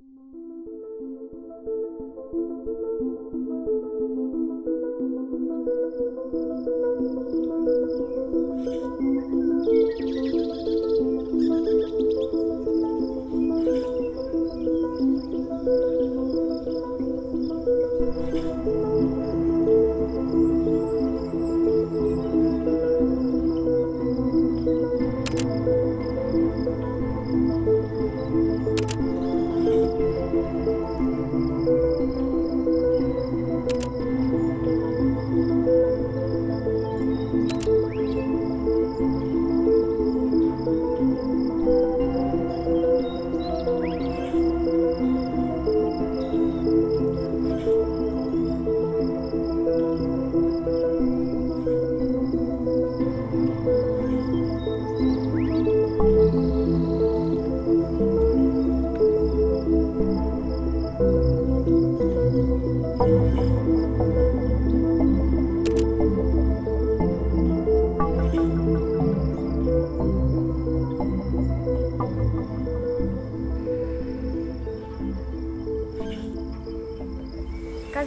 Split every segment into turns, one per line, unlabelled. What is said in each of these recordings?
Thank you.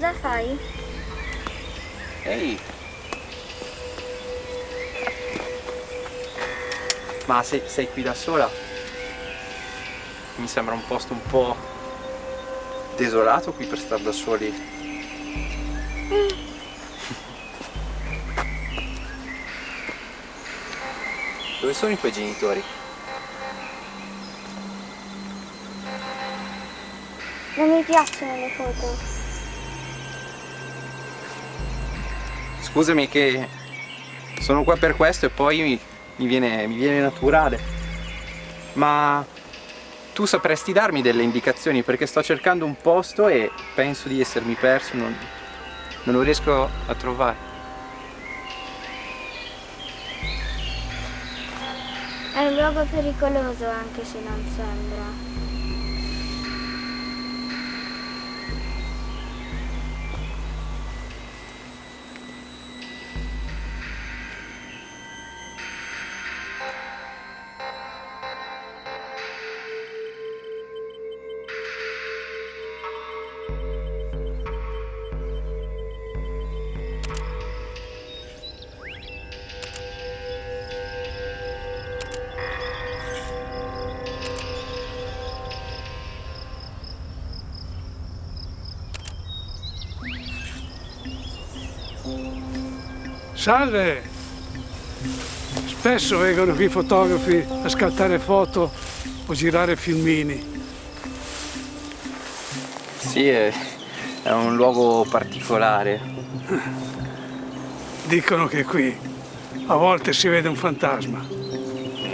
Cosa fai?
Ehi! Ma sei, sei qui da sola? Mi sembra un posto un po' desolato qui per stare da soli. Dove sono i tuoi genitori?
Non mi piacciono le foto.
Scusami che sono qua per questo e poi mi, mi, viene, mi viene naturale. Ma tu sapresti darmi delle indicazioni perché sto cercando un posto e penso di essermi perso, non, non lo riesco a trovare.
È un luogo pericoloso anche se non sembra.
Salve! Spesso vengono qui fotografi a scattare foto o girare filmini.
Sì, è, è un luogo particolare.
Dicono che qui a volte si vede un fantasma.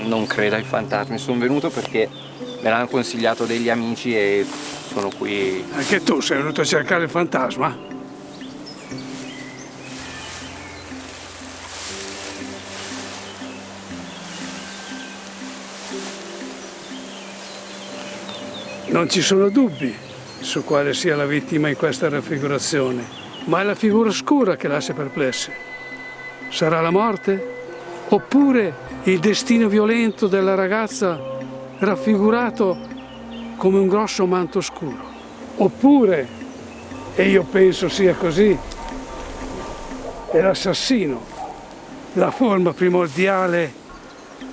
Non credo ai fantasmi, sono venuto perché me l'hanno consigliato degli amici e sono qui.
Anche tu sei venuto a cercare il fantasma? Non ci sono dubbi su quale sia la vittima in questa raffigurazione, ma è la figura scura che lascia perplessi. Sarà la morte? Oppure il destino violento della ragazza raffigurato come un grosso manto scuro? Oppure, e io penso sia così, è l'assassino, la forma primordiale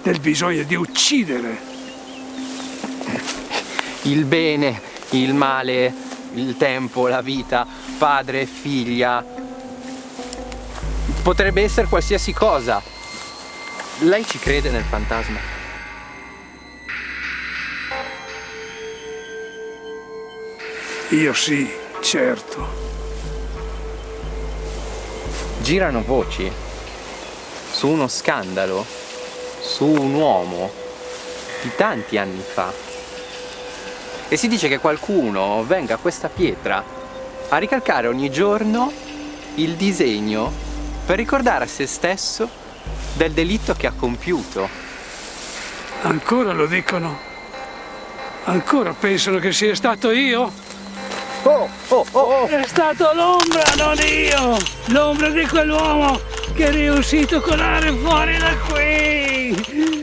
del bisogno di uccidere
il bene, il male, il tempo, la vita, padre figlia. Potrebbe essere qualsiasi cosa. Lei ci crede nel fantasma?
Io sì, certo.
Girano voci su uno scandalo, su un uomo di tanti anni fa e si dice che qualcuno venga a questa pietra a ricalcare ogni giorno il disegno per ricordare a se stesso del delitto che ha compiuto.
Ancora lo dicono? Ancora pensano che sia stato io?
Oh, oh, oh, oh.
È stato l'ombra, non io! L'ombra di quell'uomo che è riuscito a colare fuori da qui!